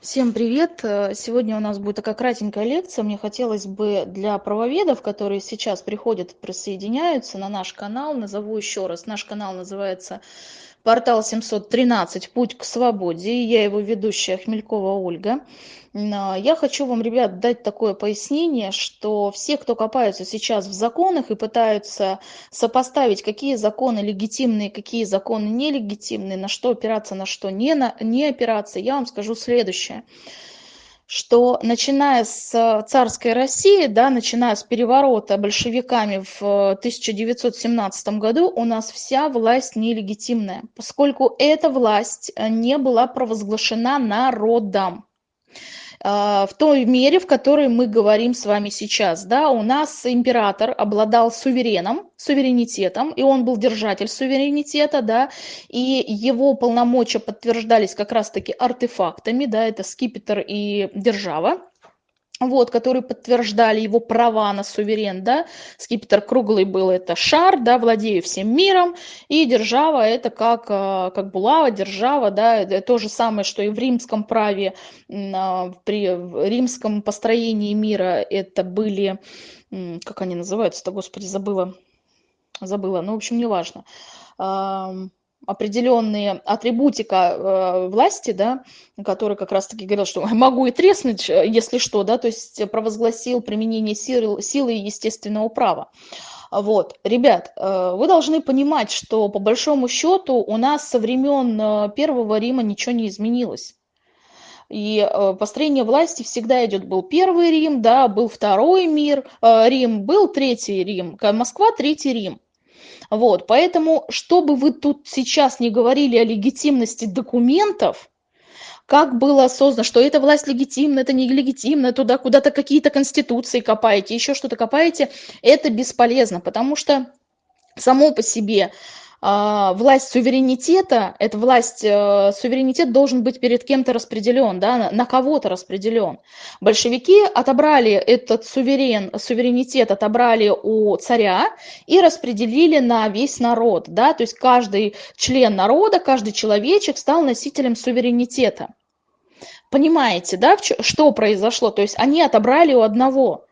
Всем привет! Э, Сегодня у нас будет такая кратенькая лекция. Мне хотелось бы для правоведов, которые сейчас приходят присоединяются на наш канал, назову еще раз. Наш канал называется портал 713 «Путь к свободе». Я его ведущая Хмелькова Ольга. А, Я хочу вам, ребят, дать такое пояснение, что все, кто копаются сейчас в законах и пытаются сопоставить, какие законы легитимные, какие законы нелегитимные, на что опираться, на что не, на, не опираться, я вам скажу следующее что начиная с царской России, да, начиная с переворота большевиками в 1917 году, у нас вся власть нелегитимная, поскольку эта власть не была провозглашена народом. А, в той мере, в которой мы говорим с вами сейчас. Да, у нас император обладал сувереном, суверенитетом, и он был держатель суверенитета, да, и его полномочия подтверждались как раз-таки артефактами, да, это скипетр и держава вот, которые подтверждали его права на суверен, да, скипетр круглый был, это шар, да, владею всем миром, и держава это как, а, как булава, держава, да, то же самое, что и в римском праве, а, при римском построении мира. Это были, как они называются-то, господи, забыла, забыла, ну, в общем, неважно, определенные атрибутика э, власти, да, который как раз-таки говорил, что могу и треснуть, э, если что, да, то есть провозгласил применение силы, силы естественного права. Вот, ребят, э, вы должны понимать, что по большому счету у нас со времен Первого Рима ничего не изменилось. И построение власти всегда идет. Был первый Рим, да, был второй мир, Рим, был третий Рим, Москва, третий Рим. Вот, поэтому, чтобы вы тут сейчас не говорили о легитимности документов, как было создано, что эта власть легитимна, это нелегитимно, туда куда-то какие-то конституции копаете, еще что-то копаете, это бесполезно, потому что само по себе власть суверенитета, это власть, э, суверенитет должен быть перед кем-то распределен, да, на кого-то распределен. Большевики отобрали этот суверен, суверенитет, отобрали у царя и распределили на весь народ, да, то есть каждый член народа, каждый человечек стал носителем суверенитета. Понимаете, да, что произошло? То есть они отобрали у одного.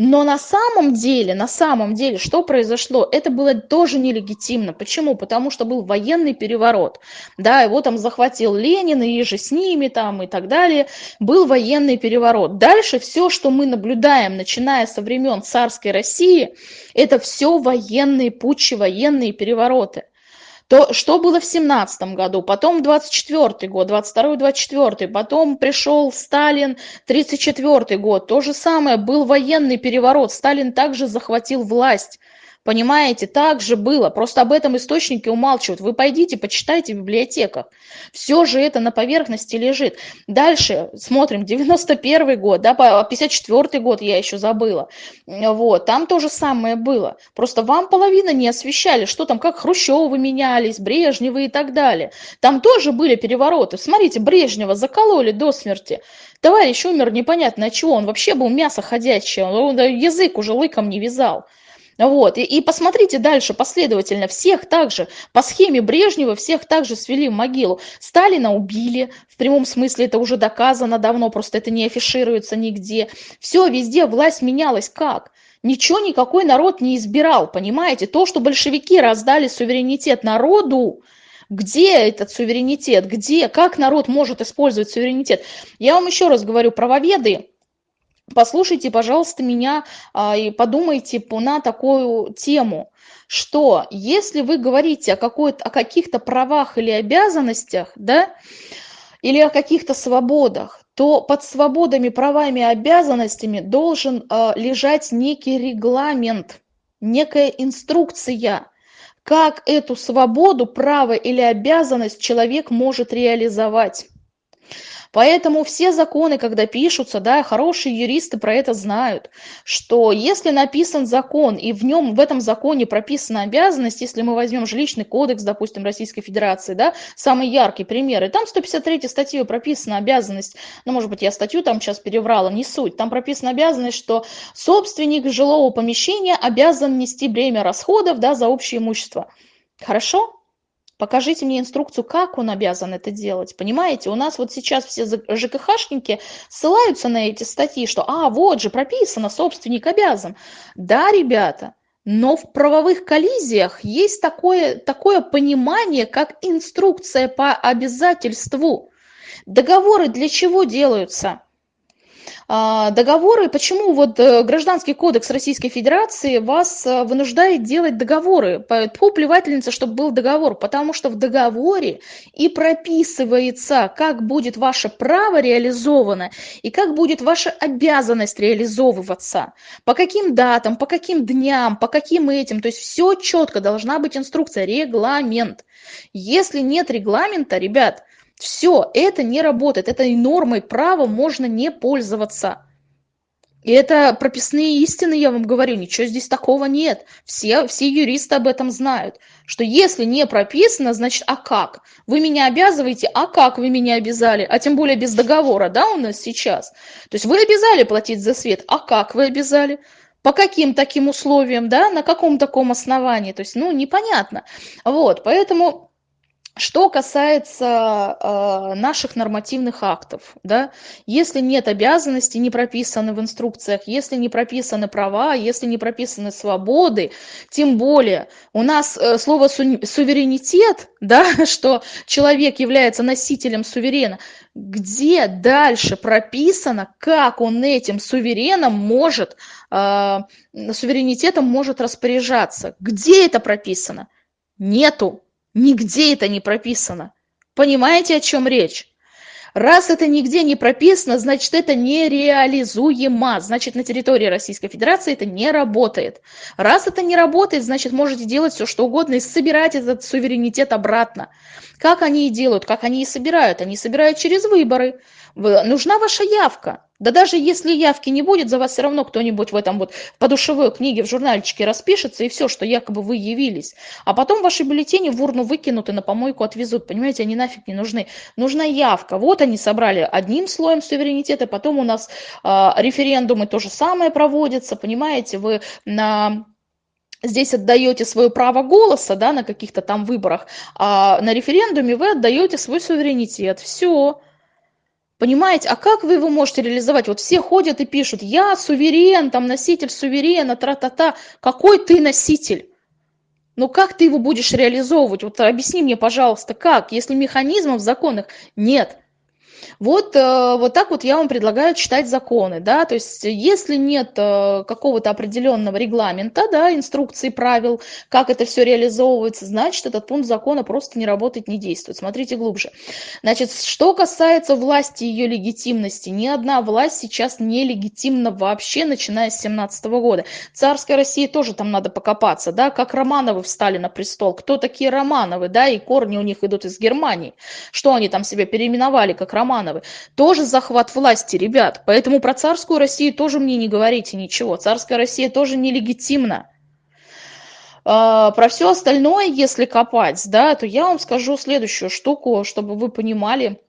Но на самом деле, на самом деле, что произошло? Это было тоже нелегитимно. Почему? Потому что был военный переворот. Да, его там захватил Ленин и же с ними там и так далее. Был военный переворот. Дальше все, что мы наблюдаем, начиная со времен царской России, это все военные путчи, военные перевороты то что было в семнадцатом году, потом 24 год, 22-24, потом пришел Сталин, 34 год, то же самое, был военный переворот, Сталин также захватил власть. Понимаете, так же было. Просто об этом источники умалчивают. Вы пойдите, почитайте в библиотеках. Все же это на поверхности лежит. Дальше смотрим, 91 год, да, 54 год я еще забыла. Вот, там то же самое было. Просто вам половина не освещали, что там, как Хрущевы менялись, Брежневы и так далее. Там тоже были перевороты. Смотрите, Брежнева закололи до смерти. Товарищ умер непонятно от чего. Он вообще был мясо ходячее. Он язык уже лыком не вязал. Вот. И, и посмотрите дальше последовательно. Всех также по схеме Брежнева всех также свели в могилу. Сталина убили, в прямом смысле это уже доказано давно, просто это не афишируется нигде. Все, везде власть менялась. Как? Ничего никакой народ не избирал, понимаете? То, что большевики раздали суверенитет народу, где этот суверенитет, где, как народ может использовать суверенитет. Я вам еще раз говорю, правоведы, послушайте, пожалуйста, меня а, и подумайте на такую тему, что если вы говорите о, о каких-то правах или обязанностях, да, или о каких-то свободах, то под свободами, правами и обязанностями должен э, лежать некий регламент, некая инструкция, как эту свободу, право или обязанность человек может реализовать. Поэтому все законы, когда пишутся, да, хорошие юристы про это знают, что если написан закон, и в нем, в этом законе прописана обязанность, если мы возьмем жилищный кодекс, допустим, Российской Федерации, да, самый яркий пример, и там 153 статьей прописана обязанность, ну, может быть, я статью там сейчас переврала, не суть, там прописана обязанность, что собственник жилого помещения обязан нести бремя расходов, да, за общее имущество. Хорошо? Покажите мне инструкцию, как он обязан это делать. Понимаете, у нас вот сейчас все ЖКХшники ссылаются на эти статьи, что а, вот же прописано, собственник обязан. Да, ребята, но в правовых коллизиях есть такое, такое понимание, как инструкция по обязательству. Договоры для чего делаются? А, договоры, почему вот э, Гражданский кодекс Российской Федерации вас э, вынуждает делать договоры? Тьфу, плевательница, чтобы был договор, потому что в договоре и прописывается, как будет ваше право реализовано и как будет ваша обязанность реализовываться, по каким датам, по каким дням, по каким этим, то есть все четко, должна быть инструкция, регламент. Если нет регламента, ребят, все, это не работает, этой нормой права можно не пользоваться. И это прописные истины, я вам говорю, ничего здесь такого нет. Все, все юристы об этом знают, что если не прописано, значит, а как? Вы меня обязываете, а как вы меня обязали? А тем более без договора, да, у нас сейчас? То есть вы обязали платить за свет, а как вы обязали? По каким таким условиям, да, на каком таком основании? То есть, ну, непонятно. Вот, поэтому что касается э, наших нормативных актов, да, если нет обязанностей, не прописаны в инструкциях, если не прописаны права, если не прописаны свободы, тем более у нас э, слово су- суверенитет, да, что человек является носителем суверена, где дальше прописано, как он этим сувереном может, э, суверенитетом может распоряжаться, где это прописано? Нету. Нигде это не прописано. Понимаете, о чем речь? Раз это нигде не прописано, значит, это нереализуемо. Значит, на территории Российской Федерации это не работает. Раз это не работает, значит, можете делать все, что угодно и собирать этот суверенитет обратно. Как они и делают, как они и собирают? Они собирают через выборы. Нужна ваша явка. Да даже если явки не будет, за вас все равно кто-нибудь в этом вот подушевой книге, в журнальчике распишется, и все, что якобы вы явились. А потом ваши бюллетени в урну выкинут и на помойку отвезут. Понимаете, они нафиг не нужны. Нужна явка. Вот они собрали одним слоем суверенитета, потом у нас э, референдумы то же самое проводятся, понимаете, вы на здесь отдаете свое право голоса да, на каких-то там выборах, а на референдуме вы отдаете свой суверенитет. Все. Понимаете, а как вы его можете реализовать? Вот все ходят и пишут, я суверен, там носитель суверена, тра-та-та. Какой ты носитель? Ну как ты его будешь реализовывать? Вот объясни мне, пожалуйста, как, если механизмов законных нет? Вот, э, вот так вот я вам предлагаю читать законы, да, то есть если нет э, какого-то определенного регламента, да, инструкции, правил, как это все реализовывается, значит, этот пункт закона просто не работает, не действует. Смотрите глубже. Значит, что касается власти и ее легитимности, ни одна власть сейчас не легитимна вообще, начиная с 17 года. Царская Россия тоже там надо покопаться, да, как Романовы встали на престол, кто такие Романовы, да, и корни у них идут из Германии, что они там себя переименовали как Романовы, Романовы. Тоже захват власти, ребят. Поэтому про царскую Россию тоже мне не говорите ничего. Царская Россия тоже нелегитимна. А, про все остальное, если копать, да, то я вам скажу следующую штуку, чтобы вы понимали,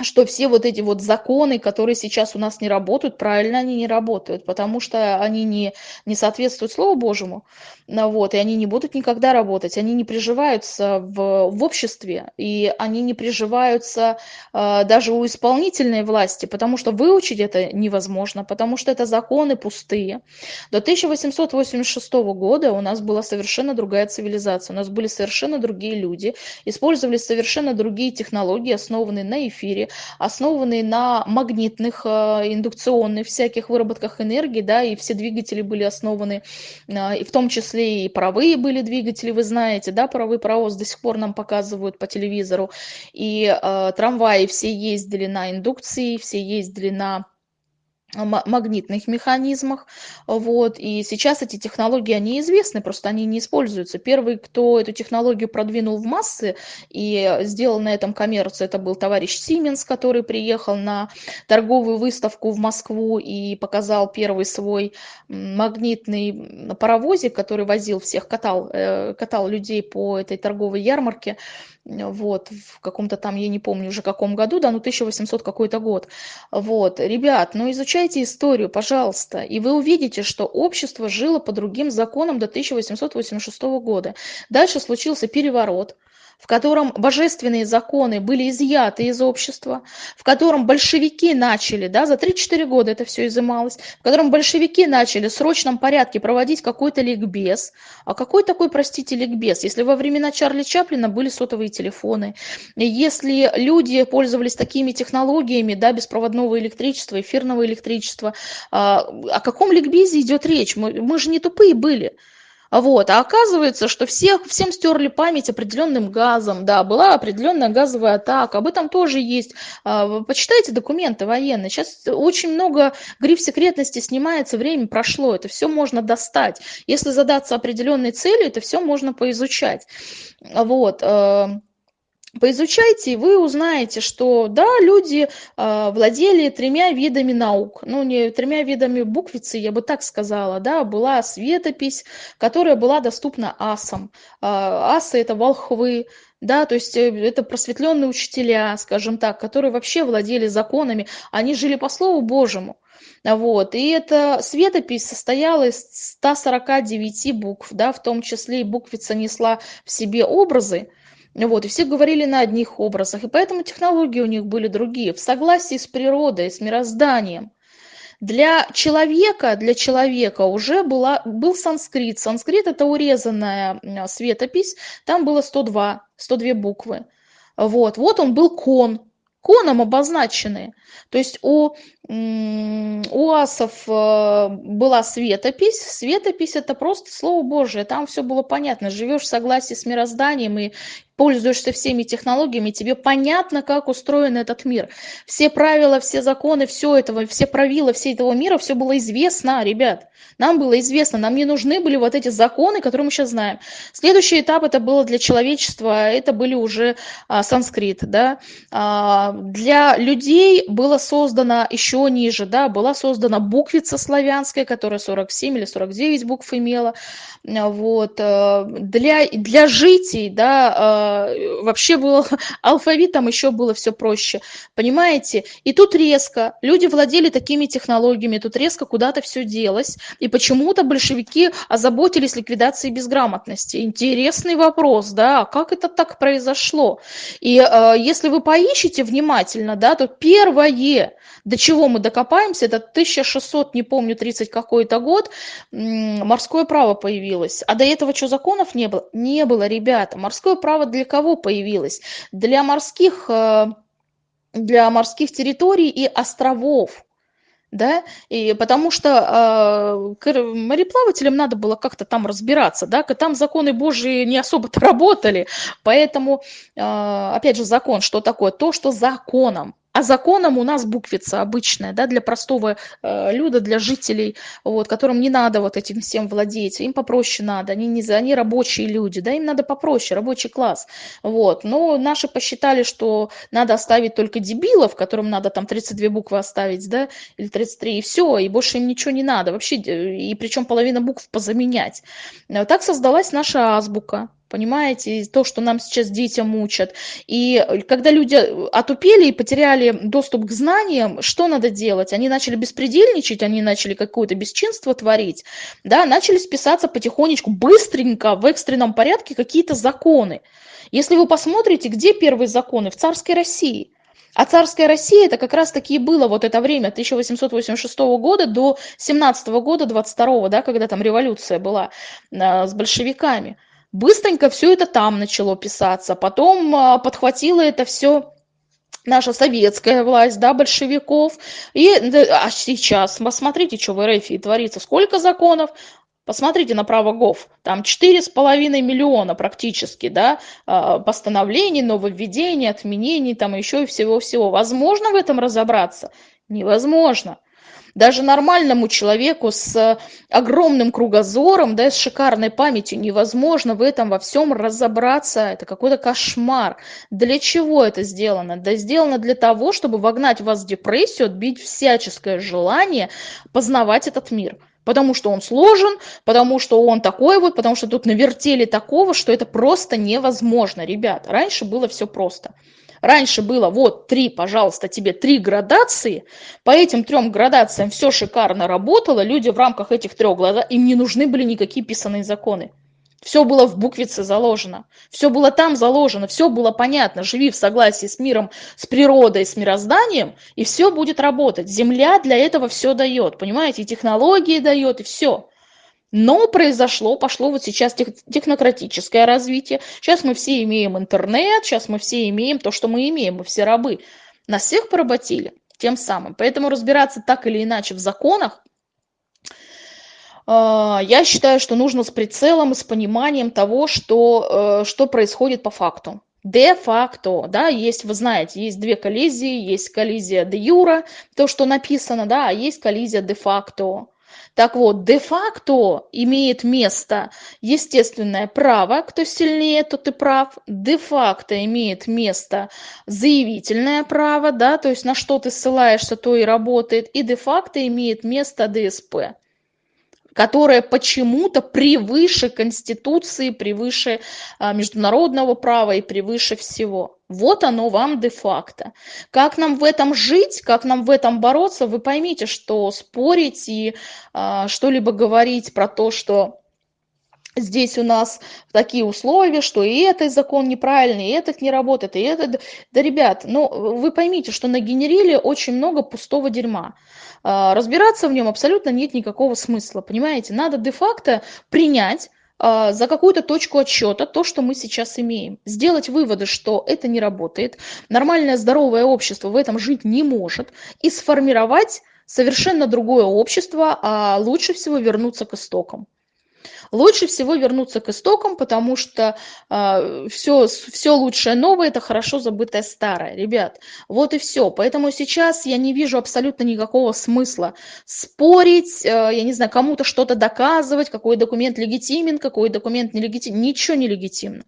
что все вот эти вот законы, которые сейчас у нас не работают, правильно они не работают, потому что они не, не соответствуют Слову Божьему, ну вот, и они не будут никогда работать, они не приживаются в, в обществе, и они не приживаются э, даже у исполнительной власти, потому что выучить это невозможно, потому что это законы пустые. До 1886 года у нас была совершенно другая цивилизация, у нас были совершенно другие люди, использовали совершенно другие технологии, основанные на эфире, основанные на магнитных, э, индукционных всяких выработках энергии, да, и все двигатели были основаны, э, и в том числе и паровые были двигатели, вы знаете, да, паровой паровоз до сих пор нам показывают по телевизору, и э, трамваи все ездили на индукции, все ездили на магнитных механизмах. Вот. И сейчас эти технологии, они известны, просто они не используются. Первый, кто эту технологию продвинул в массы и сделал на этом коммерцию, это был товарищ Сименс, который приехал на торговую выставку в Москву и показал первый свой магнитный паровозик, который возил всех, катал, э, катал людей по этой торговой ярмарке вот, в каком-то там, я не помню уже каком году, да, ну 1800 какой-то год, вот, ребят, ну изучайте историю, пожалуйста, и вы увидите, что общество жило по другим законам до 1886 года. Дальше случился переворот, в котором божественные законы были изъяты из общества, в котором большевики начали, да, за 3-4 года это все изымалось, в котором большевики начали в срочном порядке проводить какой-то ликбез. А какой такой, простите, ликбез? Если во времена Чарли Чаплина были сотовые телефоны, если люди пользовались такими технологиями, да, беспроводного электричества, эфирного электричества, а, о каком ликбезе идет речь? Мы, мы же не тупые были. Вот. А оказывается, что всех, всем стерли память определенным газом, да, была определенная газовая атака, об этом тоже есть. А, почитайте документы военные. Сейчас очень много гриф секретности снимается, время прошло, это все можно достать. Если задаться определенной целью, это все можно поизучать. Вот. Поизучайте, и вы узнаете, что да, люди э, владели тремя видами наук. Ну, не тремя видами буквицы, я бы так сказала, да, была светопись, которая была доступна асам. Э, асы – это волхвы, да, то есть э, это просветленные учителя, скажем так, которые вообще владели законами, они жили по Слову Божьему. Вот. И эта светопись состояла из 149 букв, да, в том числе и буквица несла в себе образы, вот, и все говорили на одних образах, и поэтому технологии у них были другие, в согласии с природой, с мирозданием. Для человека, для человека уже была, был санскрит. Санскрит – это урезанная светопись, там было 102, 102 буквы. Вот, вот он был кон, коном обозначенные. То есть у, у асов э, была светопись. Светопись – это просто Слово Божие. Там все было понятно. Живешь в согласии с мирозданием и пользуешься всеми технологиями, тебе понятно, как устроен этот мир. Все правила, все законы, все этого, все правила все этого мира, все было известно, ребят. Нам было известно, нам не нужны были вот эти законы, которые мы сейчас знаем. Следующий этап это было для человечества, это были уже а, санскрит, да. А, для людей было создано еще ниже, да, была создана буквица славянская, которая 47 или 49 букв имела. Вот. Э, для, для житий, да, а, вообще был алфавит, там еще было все проще, понимаете? И тут резко люди владели такими технологиями, тут резко куда-то все делось, и почему-то большевики озаботились ликвидацией безграмотности. Интересный вопрос, да, как это так произошло? И э, если вы поищете внимательно, да, то первое, до чего мы докопаемся, это 1600, не помню, 30 какой-то год, морское право появилось. А до этого что, законов не было? Не было, ребята. Морское право для кого появилось? Для морских, э, для морских территорий и островов да, и потому что э, мореплавателям надо было как-то там разбираться, да, там законы Божьи не особо-то работали, поэтому, э, опять же, закон, что такое? То, что законом, а законом у нас буквица обычная, да, для простого э, люда, для жителей, вот, которым не надо вот этим всем владеть, им попроще надо, они, не, они рабочие люди, да, им надо попроще, рабочий класс, вот. Но наши посчитали, что надо оставить только дебилов, которым надо там 32 буквы оставить, да, или 33, и все, и больше им ничего не надо, вообще, и причем половина букв позаменять. Так создалась наша азбука, понимаете, то, что нам сейчас детям учат. И когда люди отупели и потеряли доступ к знаниям, что надо делать? Они начали беспредельничать, они начали какое-то бесчинство творить, да, начали списаться потихонечку, быстренько, в экстренном порядке какие-то законы. Если вы посмотрите, где первые законы? В царской России. А царская Россия это как раз таки и было вот это время 1886 года до 17 года, 22, да, когда там революция была э, с большевиками. Быстренько все это там начало писаться, потом а, подхватила это все наша советская власть, да, большевиков. И а сейчас, посмотрите, что в РФ творится, сколько законов, Посмотрите на право ГОВ, там 4,5 миллиона практически, да, а, постановлений, нововведений, отменений, там еще и всего-всего. Возможно в этом разобраться? Невозможно. Даже нормальному человеку с огромным кругозором, да, с шикарной памятью невозможно в этом во всем разобраться. Это какой-то кошмар. Для чего это сделано? Да сделано для того, чтобы вогнать вас в депрессию, отбить всяческое желание познавать этот мир потому что он сложен, потому что он такой вот, потому что тут навертели такого, что это просто невозможно, ребят. Раньше было все просто. Раньше было вот три, пожалуйста, тебе три градации. По этим трем градациям все шикарно работало. Люди в рамках этих трех градаций, им не нужны были никакие писанные законы. Все было в буквице заложено, все было там заложено, все было понятно. Живи в согласии с миром, с природой, с мирозданием, и все будет работать. Земля для этого все дает, понимаете, и технологии дает, и все. Но произошло, пошло вот сейчас тех, технократическое развитие. Сейчас мы все имеем интернет, сейчас мы все имеем то, что мы имеем, мы все рабы. Нас всех поработили тем самым. Поэтому разбираться так или иначе в законах, а, я считаю, что нужно с прицелом и с пониманием того, что, э, что происходит по факту. Де-факто, да, есть, вы знаете, есть две коллизии, есть коллизия де юра, то, что написано, да, а есть коллизия де-факто. Так вот, де-факто имеет место естественное право, кто сильнее, тот и прав. Де-факто имеет место заявительное право, да, то есть на что ты ссылаешься, то и работает. И де-факто имеет место ДСП которая почему-то превыше Конституции, превыше а, международного права и превыше всего. Вот оно вам де-факто. Как нам в этом жить, как нам в этом бороться, вы поймите, что спорить и а, что-либо говорить про то, что здесь у нас такие условия, что и этот закон неправильный, и этот не работает, и этот... Да, ребят, ну, вы поймите, что нагенерили очень много пустого дерьма. А, разбираться в нем абсолютно нет никакого смысла, понимаете? Надо де-факто принять, а, за какую-то точку отсчета то, что мы сейчас имеем. Сделать выводы, что это не работает, нормальное здоровое общество в этом жить не может, и сформировать совершенно другое общество, а лучше всего вернуться к истокам. Лучше всего вернуться к истокам, потому что э, все, все лучшее новое – это хорошо забытое старое. Ребят, вот и все. Поэтому сейчас я не вижу абсолютно никакого смысла спорить, э, я не знаю, кому-то что-то доказывать, какой документ легитимен, какой документ нелегитимен. Ничего не легитимно.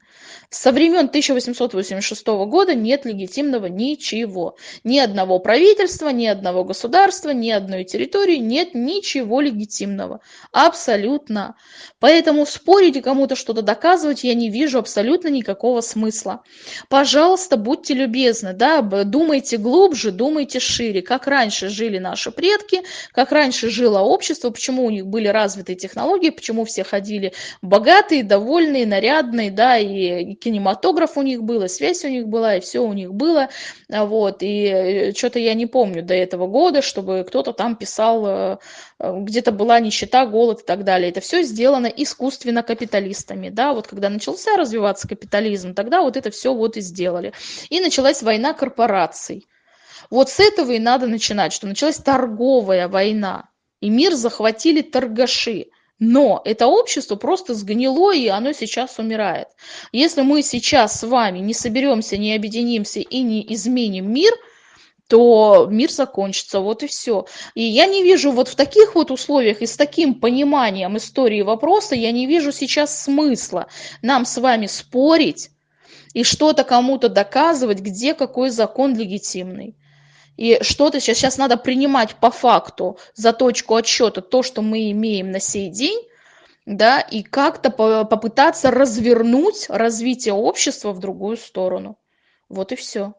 Со времен 1886 года нет легитимного ничего. Ни одного правительства, ни одного государства, ни одной территории нет ничего легитимного. Абсолютно. Поэтому спорить и кому-то что-то доказывать я не вижу абсолютно никакого смысла. Пожалуйста, будьте любезны, да, думайте глубже, думайте шире, как раньше жили наши предки, как раньше жило общество, почему у них были развитые технологии, почему все ходили богатые, довольные, нарядные, да, и кинематограф у них был, и связь у них была, и все у них было, вот, и э, что-то я не помню до этого года, чтобы кто-то там писал, э, э, где-то была нищета, голод и так далее. Это все сделано искусственно капиталистами, да, вот когда начался развиваться капитализм, тогда вот это все вот и сделали. И началась война корпораций. Вот с этого и надо начинать, что началась торговая война, и мир захватили торгаши. Но это общество просто сгнило, и оно сейчас умирает. Если мы сейчас с вами не соберемся, не объединимся и не изменим мир, то мир закончится, вот и все. И я не вижу вот в таких вот условиях и с таким пониманием истории вопроса, я не вижу сейчас смысла нам с вами спорить и что-то кому-то доказывать, где какой закон легитимный. И что-то сейчас, сейчас надо принимать по факту за точку отсчета то, что мы имеем на сей день, да, и как-то попытаться развернуть развитие общества в другую сторону. Вот и все.